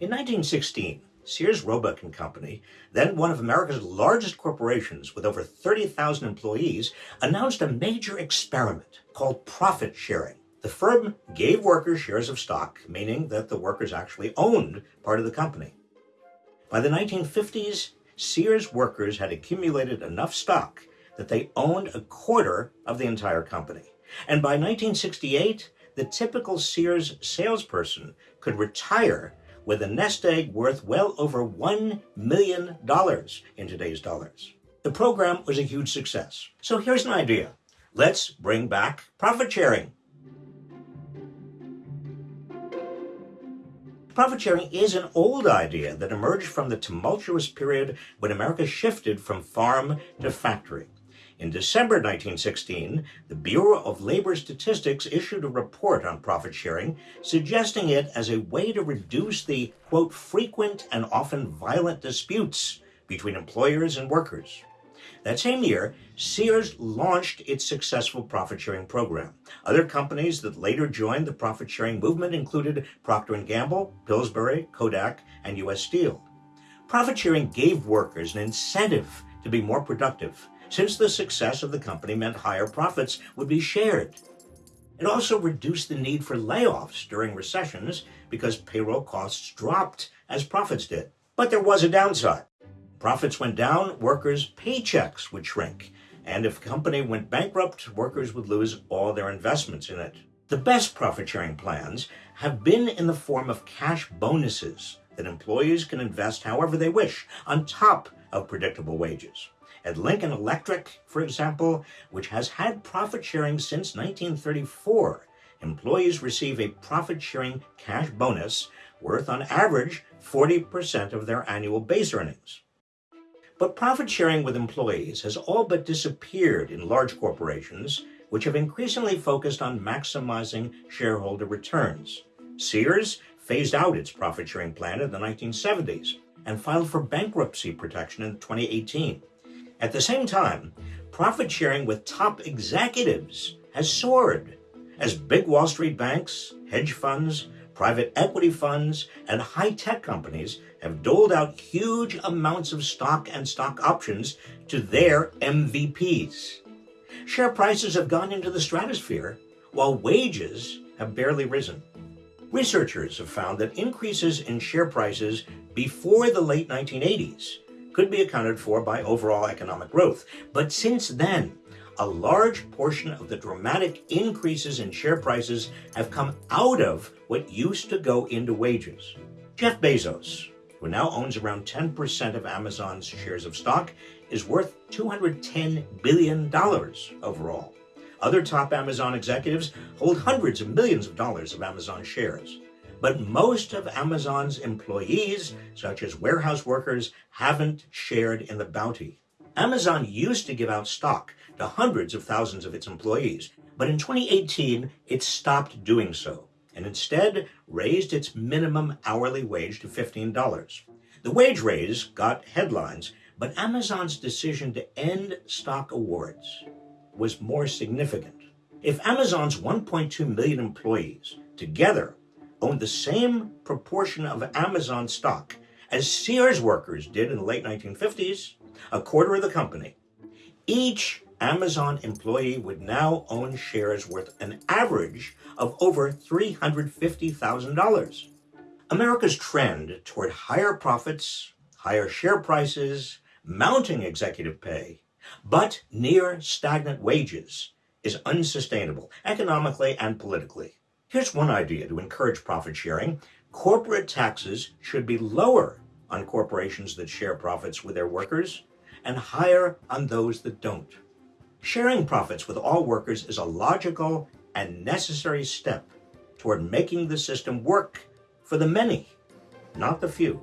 In 1916, Sears Roebuck and Company, then one of America's largest corporations with over 30,000 employees, announced a major experiment called profit sharing. The firm gave workers shares of stock, meaning that the workers actually owned part of the company. By the 1950s, Sears workers had accumulated enough stock that they owned a quarter of the entire company. And by 1968, the typical Sears salesperson could retire with a nest egg worth well over $1 million in today's dollars. The program was a huge success. So here's an idea. Let's bring back profit sharing. Profit sharing is an old idea that emerged from the tumultuous period when America shifted from farm to factory. In December 1916, the Bureau of Labor Statistics issued a report on profit sharing, suggesting it as a way to reduce the, quote, frequent and often violent disputes between employers and workers. That same year, Sears launched its successful profit-sharing program. Other companies that later joined the profit-sharing movement included Procter & Gamble, Pillsbury, Kodak, and U.S. Steel. Profit-sharing gave workers an incentive to be more productive since the success of the company meant higher profits would be shared. It also reduced the need for layoffs during recessions because payroll costs dropped as profits did. But there was a downside. Profits went down, workers' paychecks would shrink. And if a company went bankrupt, workers would lose all their investments in it. The best profit-sharing plans have been in the form of cash bonuses that employees can invest however they wish on top of predictable wages. At Lincoln Electric, for example, which has had profit sharing since 1934, employees receive a profit sharing cash bonus worth on average 40% of their annual base earnings. But profit sharing with employees has all but disappeared in large corporations, which have increasingly focused on maximizing shareholder returns. Sears phased out its profit sharing plan in the 1970s and filed for bankruptcy protection in 2018. At the same time, profit sharing with top executives has soared as big Wall Street banks, hedge funds, private equity funds, and high-tech companies have doled out huge amounts of stock and stock options to their MVPs. Share prices have gone into the stratosphere, while wages have barely risen. Researchers have found that increases in share prices before the late 1980s could be accounted for by overall economic growth. But since then, a large portion of the dramatic increases in share prices have come out of what used to go into wages. Jeff Bezos, who now owns around 10% of Amazon's shares of stock, is worth $210 billion overall. Other top Amazon executives hold hundreds of millions of dollars of Amazon shares. But most of Amazon's employees, such as warehouse workers, haven't shared in the bounty. Amazon used to give out stock to hundreds of thousands of its employees, but in 2018, it stopped doing so and instead raised its minimum hourly wage to $15. The wage raise got headlines, but Amazon's decision to end stock awards was more significant. If Amazon's 1.2 million employees together owned the same proportion of Amazon stock as Sears workers did in the late 1950s, a quarter of the company. Each Amazon employee would now own shares worth an average of over $350,000. America's trend toward higher profits, higher share prices, mounting executive pay, but near stagnant wages is unsustainable economically and politically. Here's one idea to encourage profit sharing. Corporate taxes should be lower on corporations that share profits with their workers and higher on those that don't. Sharing profits with all workers is a logical and necessary step toward making the system work for the many, not the few.